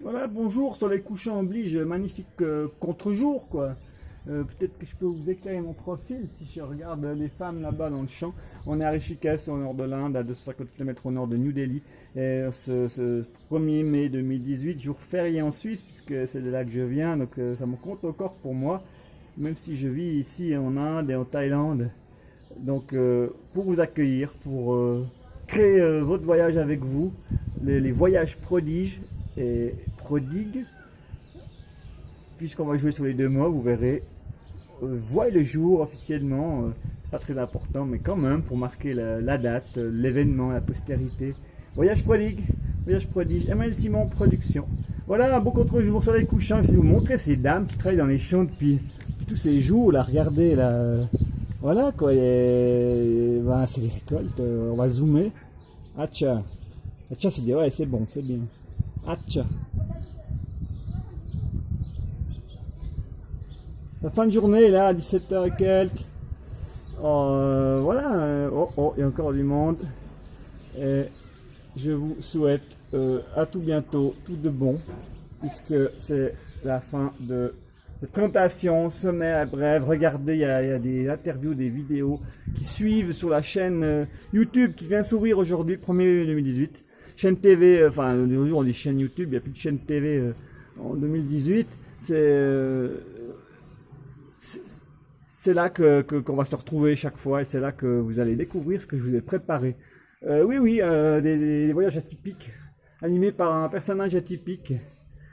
Voilà, bonjour, soleil couchant oblige, magnifique euh, contre-jour, quoi. Euh, peut-être que je peux vous éclairer mon profil si je regarde les femmes là-bas dans le champ. On est à Rishikesh, au nord de l'Inde, à 250 km au nord de New Delhi. Et ce, 1er mai 2018, jour férié en Suisse, puisque c'est de là que je viens, donc euh, ça me compte encore pour moi, même si je vis ici en Inde et en Thaïlande. Donc, pour vous accueillir, pour créer votre voyage avec vous, les voyages prodiges, et prodigue. Puisqu'on va jouer sur les deux mois, vous verrez. Euh, voyez le jour officiellement, euh, pas très important, mais quand même pour marquer la, date, euh, l'événement, la postérité. Voyage prodigue, voyage prodige, Emmanuel Simon Production. Voilà un beau contre-jour sur les couchants. Je vais vous montrer ces dames qui travaillent dans les champs depuis, tous ces jours. Là, regardez là. Voilà quoi. Ben, c'est les récoltes. on va zoomer. Ah tiens. Ah tiens, c'est ouais, c'est bon, c'est bien. La fin de journée là, à 17h et quelques. Euh, voilà, euh, oh, oh, il y a encore du monde. Et je vous souhaite euh, à tout bientôt, tout de bon, puisque c'est la fin de cette présentation, sommaire bref. Regardez, il y, a, il y, a, des interviews, des vidéos qui suivent sur la chaîne YouTube qui vient s'ouvrir aujourd'hui, 1er 2018 chaîne TV, euh, enfin, aujourd'hui on dit chaîne YouTube, il n'y a plus de chaîne TV euh, en 2018. Euh, c'est là que qu'on va se retrouver chaque fois et c'est là que vous allez découvrir ce que je vous ai préparé. oui, oui, des, voyages atypiques, animés par un personnage atypique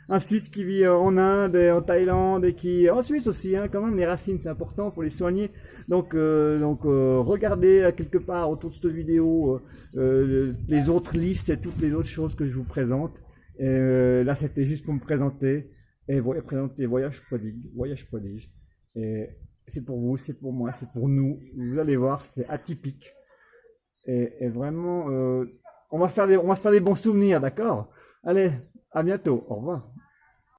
un Suisse qui vit euh, en Inde et en Thaïlande et qui en Suisse aussi, hein, quand même, les racines c'est important, faut les soigner. Donc, euh, donc euh, regardez quelque part autour de cette vidéo les autres listes et toutes les autres choses que je vous présente. Là, c'était juste pour me présenter et présenter Voyage Prodigue, Voyage Prodige. Et c'est pour vous, c'est pour moi, c'est pour nous. Vous allez voir, c'est atypique. Et, et vraiment, on va faire des, on va se faire des bons souvenirs, d'accord? Allez, à bientôt. Au revoir.